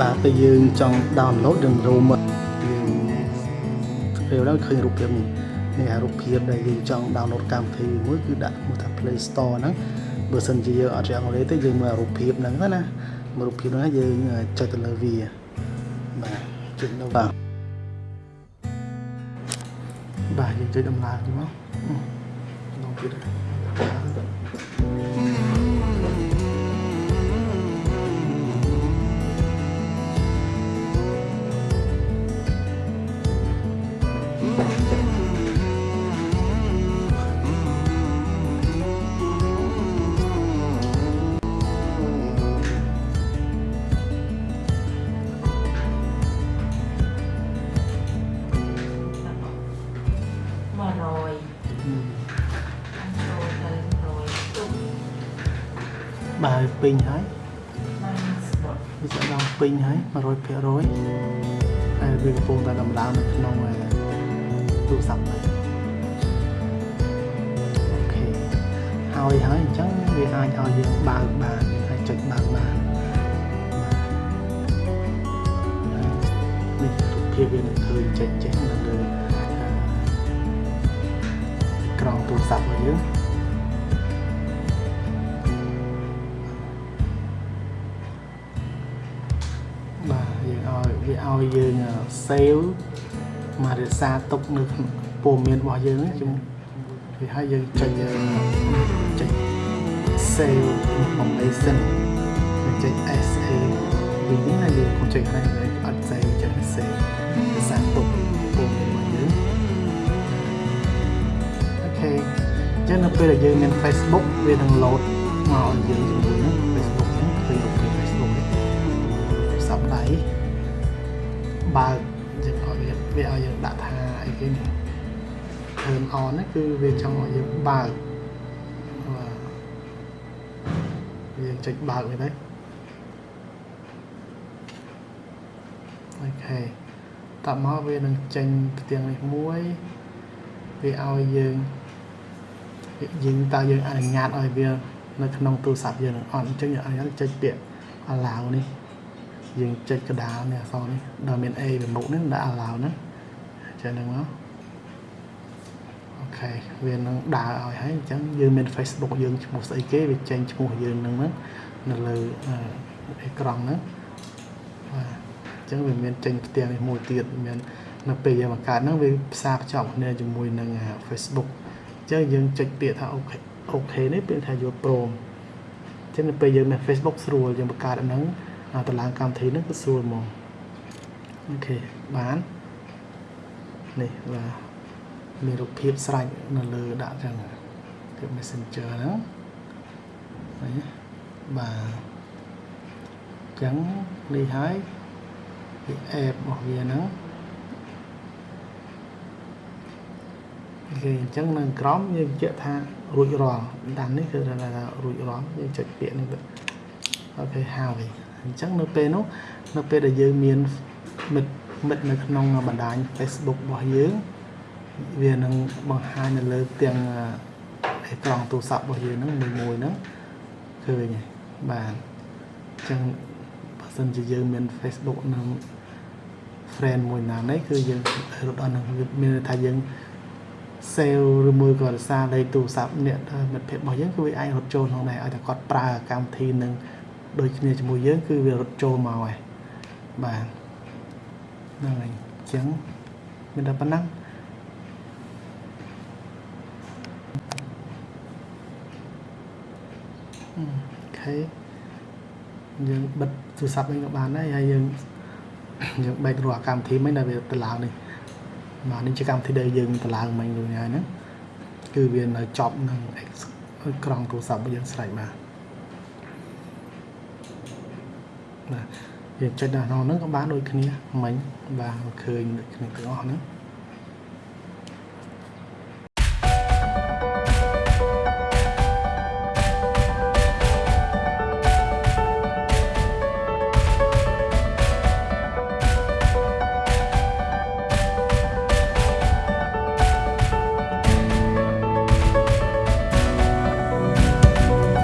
បាទពេលយើងចង់ download យើងរូមយើងពេលដល់ឃើញរូបភាពនេះនេះអារូបភាពដែលយើងចង់ download កម្មវិធីមួយគឺដាក់មកថា Play Store ហ្នឹងបើសិនជាយើងអត់ចេះអង់គ្លេសទេយើងមើលរូបភាពហ្នឹងណាមើលរូបភាពហ្នឹងយើងចុចទៅលើវាបាទចុចនៅបាទបាទយើងចុចដំណើរទៅមកក្នុងទៀតហ្នឹង 100ចូលទៅ100ទុកបើពេញហើយបានស្បត់វាចាប់ដល់ពេញហើយ100%ហើយវាកំពុងតែដំណើរនៅក្នុងទូរស័ព្ទដែរអូខេហើយហើយអញ្ចឹងវាអាចឲ្យយើងបើកបានហើយចុចបើកបាននេះរូបភាពវានឹងឃើញចេញចេញ ក្រងទូរស័ព្ទរបស់យើងបាទយើងឲ្យវាឲ្យយើង save មករក្សាទុកនៅក្នុងព័ត៌មានរបស់យើងហ្នឹងជំវាឲ្យយើងចុចចុច save information យើងចុច SA វិញនេះណាយើងកុំចុចហើយអត់ save ចុច save រក្សាទុក ចឹងនៅពេលដែលយើងមាន Facebook វានឹង load មកឲ្យយើងជាមួយនឹង Facebook ហ្នឹងឃើញរូបភាព Facebook នេះសប្ដៃបើកយើងឲ្យវាវាឲ្យយើងដាក់ថាអីគេនេះ turn on ហ្នឹងគឺវាចង់ឲ្យយើងបើកបាទយើងចុចបើកវាទៅអូខេតបមកវានឹងចេញផ្ទាំងនេះមួយវាឲ្យយើង យើងតើយើងអនុញ្ញាតឲ្យវានៅក្នុងទូរស័ព្ទយើងនឹងអត់អញ្ចឹងយើងអនុញ្ញាតចុចពាក្យ allow នេះយើងចុចកដាលនេះអក្សរនេះដល់មាន A ពីមុខនេះដាក់ allow ហ្នឹងចេះហ្នឹងមកOK វានឹងដើរឲ្យហើយអញ្ចឹងយើងមាន Facebook យើងឈ្មោះស្អីគេវាចេញឈ្មោះយើងហ្នឹងហ្នឹងនៅលើអេក្រង់ហ្នឹងបាទអញ្ចឹងវាមានចេញផ្ទាំងនេះមួយទៀតមាននៅពេលយើងបង្កើតហ្នឹងវាផ្សារភ្ជាប់គ្នាជាមួយនឹង Facebook អញ្ចឹងយើងចុចពាក្យថា OK OK នេះពាក្យថាយកព្រមអញ្ចឹងនៅពេលយើងមាន Facebook ស្រួលយើងបង្កើតអាហ្នឹងតម្លើងកម្មវិធីហ្នឹងគឺស្រួលហ្មងអូខេបាននេះបាទមានរូបភាពស្រេចនៅលើដាក់ចឹងគឺ Messenger ហ្នឹងនេះបាទអញ្ចឹងនេះហើយវា app របស់វាហ្នឹង គេអញ្ចឹងនៅក្រោមយើងបញ្ជាក់ថារួចរាល់តាមនេះគឺថារួចរាល់យើងចុចពាក្យនេះទៅអូខេហើយអញ្ចឹងនៅពេលនោះនៅពេលដែលយើងមានមិត្តមិត្តនៅក្នុងបណ្ដាញ Facebook របស់យើងវានឹងបង្ហាញនៅលើទាំងអេក្រង់ទូរស័ព្ទរបស់យើងហ្នឹងមួយមួយហ្នឹងឃើញហើយបាទអញ្ចឹងបើសិនជាយើងមាន Facebook នឹង friend មួយណានេះគឺយើងរត់ដល់នឹងមានន័យថាយើង sale ឬមួយក៏រសារលេខទូរស័ព្ទអ្នកមិត្តភ័ក្តិរបស់យើងគឺវាអាចរត់ចូលក្នុងដែរឲ្យតែគាត់ប្រើកម្មវិធីនឹងដូចគ្នាជាមួយយើងគឺវារត់ចូលមកហើយបាទហ្នឹងហើយអញ្ចឹងមានតែប៉ុណ្ណឹងអូខេយើងបិទទូរស័ព្ទវិញក៏បានដែរហើយយើងយើងបែករាល់កម្មវិធីមិញដែលវាទៅឡើងនេះ បាទនេះជាកម្មវិធីដែលយើងទៅឡើងមិញដូចនេះហើយហ្នឹងគឺវានៅចប់នឹងក្រង់ទូរស័ព្ទរបស់យើងស្រេចបាទបាទយើងចុចដល់ក្នុងហ្នឹងក៏បានដូចគ្នាមិញបាទឃើញដូចគ្នាទាំងអស់ហ្នឹង